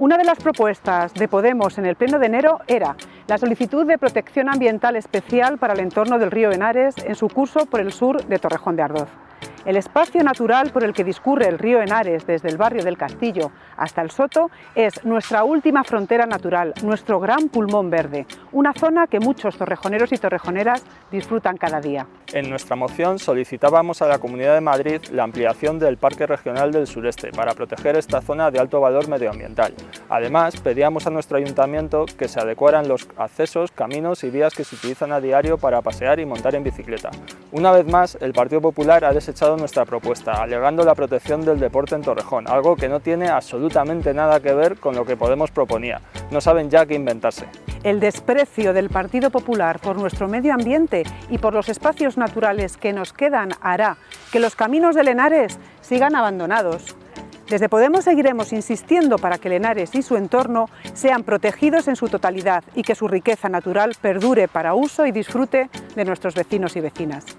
Una de las propuestas de Podemos en el pleno de enero era la solicitud de protección ambiental especial para el entorno del río Henares en su curso por el sur de Torrejón de Ardoz. El espacio natural por el que discurre el río Henares desde el barrio del Castillo hasta el Soto es nuestra última frontera natural, nuestro gran pulmón verde, una zona que muchos torrejoneros y torrejoneras disfrutan cada día. En nuestra moción solicitábamos a la Comunidad de Madrid la ampliación del Parque Regional del Sureste para proteger esta zona de alto valor medioambiental. Además, pedíamos a nuestro ayuntamiento que se adecuaran los accesos, caminos y vías que se utilizan a diario para pasear y montar en bicicleta. Una vez más, el Partido Popular ha desechado nuestra propuesta, alegando la protección del deporte en Torrejón, algo que no tiene absolutamente nada que ver con lo que Podemos proponía. No saben ya qué inventarse. El desprecio del Partido Popular por nuestro medio ambiente y por los espacios naturales que nos quedan hará que los caminos de Lenares sigan abandonados. Desde Podemos seguiremos insistiendo para que Lenares y su entorno sean protegidos en su totalidad y que su riqueza natural perdure para uso y disfrute de nuestros vecinos y vecinas.